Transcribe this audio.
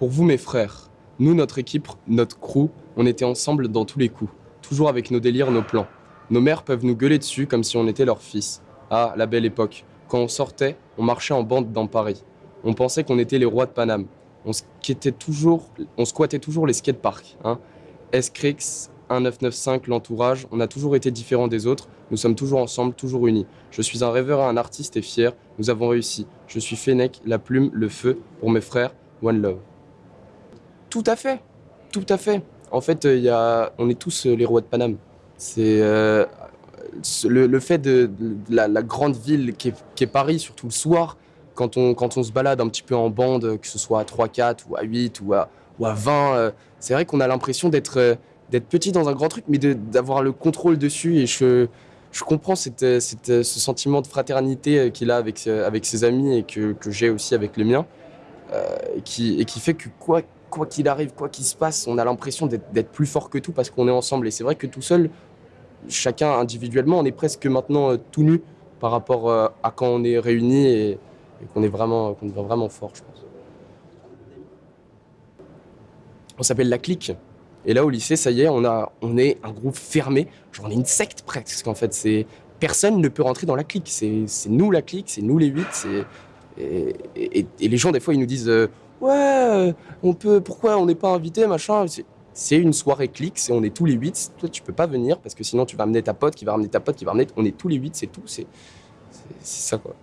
Pour vous, mes frères, nous, notre équipe, notre crew, on était ensemble dans tous les coups, toujours avec nos délires, nos plans. Nos mères peuvent nous gueuler dessus comme si on était leurs fils. Ah, la belle époque. Quand on sortait, on marchait en bande dans Paris. On pensait qu'on était les rois de Paname. On squattait toujours, on squattait toujours les skateparks. Hein. S-Crix, 1995, l'entourage, on a toujours été différents des autres, nous sommes toujours ensemble, toujours unis. Je suis un rêveur un artiste et fier, nous avons réussi. Je suis Fennec, la plume, le feu, pour mes frères, One Love. Tout à fait, tout à fait. En fait, il y a, on est tous euh, les rois de Paname. C'est euh, le, fait de, la, grande ville qui est, Paris, surtout le soir, quand on, quand on se balade un petit peu en bande, que ce soit à 3-4 ou à 8 ou à, ou à 20, euh, c'est vrai qu'on a l'impression d'être d'être petit dans un grand truc, mais d'avoir le contrôle dessus. Et je, je comprends cette, cette, ce sentiment de fraternité qu'il a avec, avec ses amis et que, que j'ai aussi avec les miens, qui, et qui fait que quoi quoi qu'il arrive, quoi qu'il se passe, on a l'impression d'être plus fort que tout parce qu'on est ensemble. Et c'est vrai que tout seul, chacun individuellement, on est presque maintenant euh, tout nu par rapport euh, à quand on est réunis et, qu'on est vraiment, qu'on est vraiment fort, je pense. On s'appelle la clique. Et là, au lycée, ça y est, on, a, on est un groupe fermé. Genre, on est une secte presque, en fait. C'est Personne ne peut rentrer dans la clique. C'est nous la clique, c'est nous les huit. Et, les gens, des fois, ils nous disent euh, ouais, on peut, pourquoi on n'est pas invité, machin. C'est une soirée clic, on est tous les huit. Toi, tu peux pas venir parce que sinon tu vas amener ta pote, qui va ramener ta pote, qui va ramener. On est tous les huit, c'est tout. C'est ça quoi.